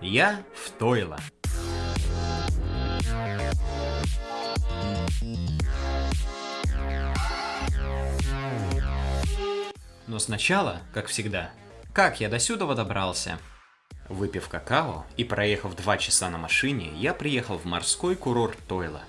Я в Тойло. Но сначала, как всегда, как я до сюда добрался? Выпив какао и проехав два часа на машине, я приехал в морской курорт Тойла.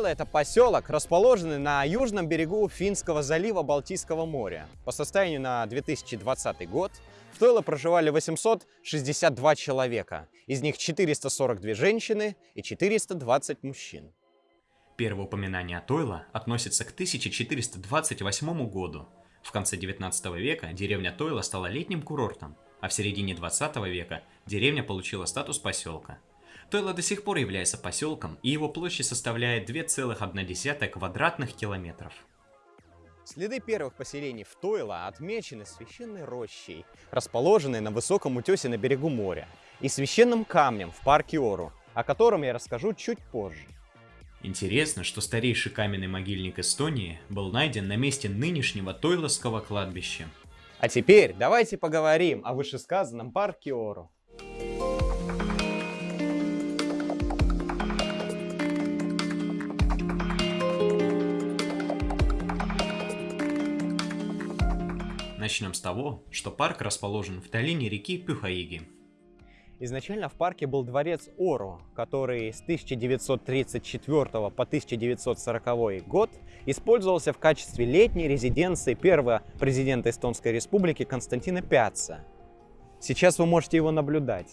Тойло – это поселок, расположенный на южном берегу Финского залива Балтийского моря. По состоянию на 2020 год в Тойло проживали 862 человека, из них 442 женщины и 420 мужчин. Первое упоминание о Тойло относится к 1428 году. В конце 19 века деревня Тойло стала летним курортом, а в середине 20 века деревня получила статус поселка. Тойло до сих пор является поселком, и его площадь составляет 2,1 квадратных километров. Следы первых поселений в Тойло отмечены священной рощей, расположенной на высоком утесе на берегу моря, и священным камнем в парке Ору, о котором я расскажу чуть позже. Интересно, что старейший каменный могильник Эстонии был найден на месте нынешнего Тойловского кладбища. А теперь давайте поговорим о вышесказанном парке Ору. Начнем с того, что парк расположен в долине реки Пюхаиги, Изначально в парке был дворец Ору, который с 1934 по 1940 год использовался в качестве летней резиденции первого президента Эстонской республики Константина Пяца. Сейчас вы можете его наблюдать.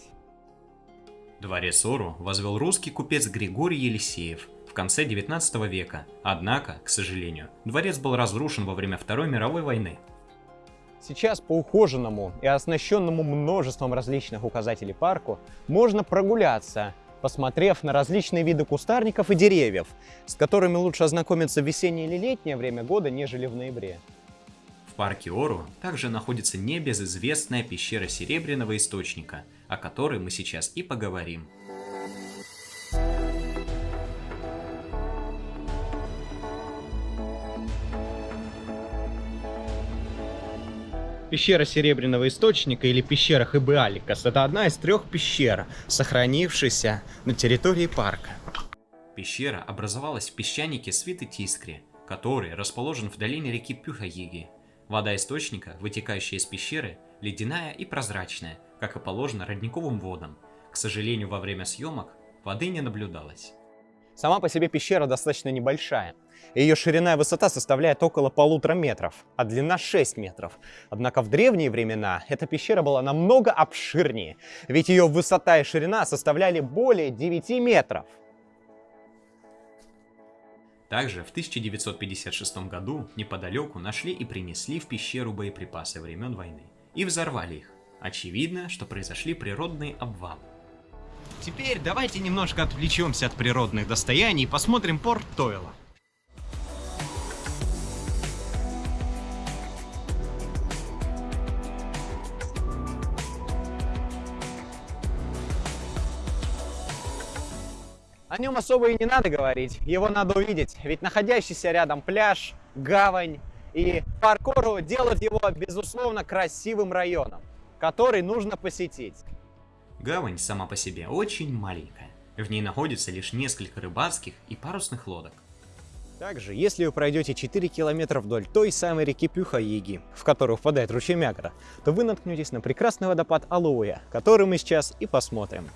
Дворец Ору возвел русский купец Григорий Елисеев в конце 19 века, однако, к сожалению, дворец был разрушен во время Второй мировой войны. Сейчас по ухоженному и оснащенному множеством различных указателей парку можно прогуляться, посмотрев на различные виды кустарников и деревьев, с которыми лучше ознакомиться в весеннее или летнее время года, нежели в ноябре. В парке Ору также находится небезызвестная пещера Серебряного Источника, о которой мы сейчас и поговорим. Пещера Серебряного Источника или пещера Хыбыаликас – это одна из трех пещер, сохранившихся на территории парка. Пещера образовалась в песчанике Свиты Тискри, который расположен в долине реки Пюхаиги. Вода источника, вытекающая из пещеры, ледяная и прозрачная, как и положено родниковым водам. К сожалению, во время съемок воды не наблюдалось. Сама по себе пещера достаточно небольшая. Ее ширина и высота составляет около полутора метров, а длина 6 метров. Однако в древние времена эта пещера была намного обширнее, ведь ее высота и ширина составляли более 9 метров. Также в 1956 году неподалеку нашли и принесли в пещеру боеприпасы времен войны и взорвали их. Очевидно, что произошли природные обвалы. Теперь давайте немножко отвлечемся от природных достояний и посмотрим порт Тойла. О нем особо и не надо говорить, его надо увидеть, ведь находящийся рядом пляж, гавань и паркору делают его, безусловно, красивым районом, который нужно посетить. Гавань сама по себе очень маленькая. В ней находится лишь несколько рыбацких и парусных лодок. Также, если вы пройдете 4 километра вдоль той самой реки Пюха-Яги, в которую впадает ручей Мягра, то вы наткнетесь на прекрасный водопад Алуя, который мы сейчас и посмотрим.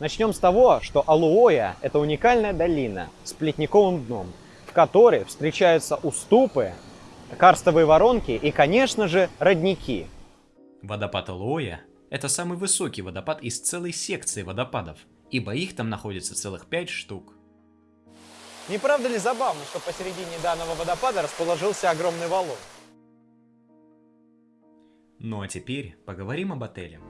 Начнем с того, что Алуоя – это уникальная долина с плетниковым дном, в которой встречаются уступы, карстовые воронки и, конечно же, родники. Водопад Алуоя – это самый высокий водопад из целой секции водопадов, ибо их там находится целых пять штук. Не правда ли забавно, что посередине данного водопада расположился огромный валун? Ну а теперь поговорим об отеле.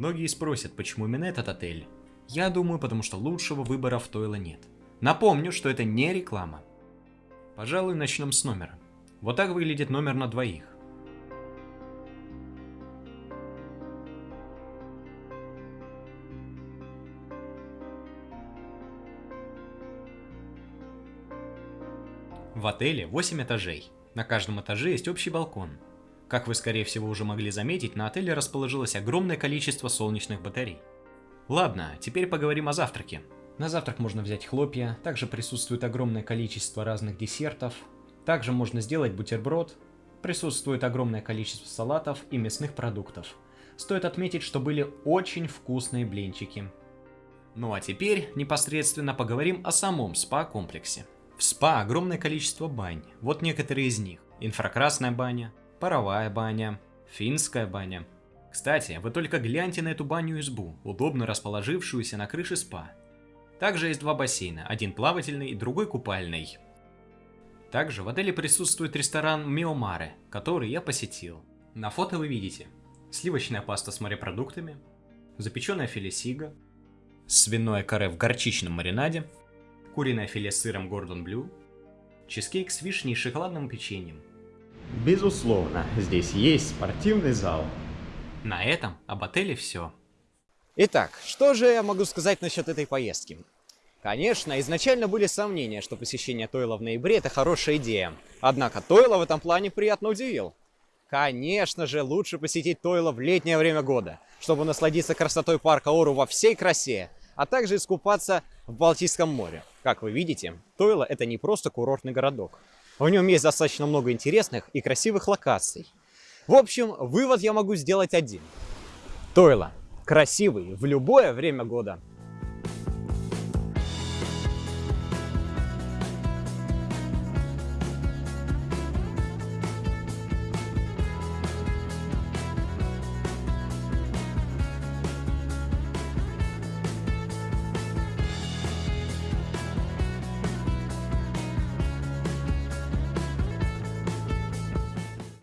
Многие спросят, почему именно этот отель. Я думаю, потому что лучшего выбора в Тойло нет. Напомню, что это не реклама. Пожалуй, начнем с номера. Вот так выглядит номер на двоих. В отеле 8 этажей. На каждом этаже есть общий балкон. Как вы скорее всего уже могли заметить, на отеле расположилось огромное количество солнечных батарей. Ладно, теперь поговорим о завтраке. На завтрак можно взять хлопья, также присутствует огромное количество разных десертов. Также можно сделать бутерброд. Присутствует огромное количество салатов и мясных продуктов. Стоит отметить, что были очень вкусные блинчики. Ну а теперь непосредственно поговорим о самом спа-комплексе. В спа огромное количество бань, вот некоторые из них. Инфракрасная баня, паровая баня, финская баня. Кстати, вы только гляньте на эту баню-избу, удобно расположившуюся на крыше спа. Также есть два бассейна, один плавательный другой купальный. Также в отеле присутствует ресторан Миомаре, который я посетил. На фото вы видите сливочная паста с морепродуктами, запеченное филе сига, свиное каре в горчичном маринаде, куриное филе с сыром Гордон Блю, чизкейк с вишней и шоколадным печеньем. Безусловно, здесь есть спортивный зал. На этом об отеле все. Итак, что же я могу сказать насчет этой поездки? Конечно, изначально были сомнения, что посещение Тойла в ноябре – это хорошая идея. Однако Тойла в этом плане приятно удивил. Конечно же, лучше посетить Тойло в летнее время года, чтобы насладиться красотой парка Ору во всей красе, а также искупаться в Балтийском море. Как вы видите, Тойло это не просто курортный городок. В нем есть достаточно много интересных и красивых локаций. В общем, вывод я могу сделать один. Тойло красивый в любое время года.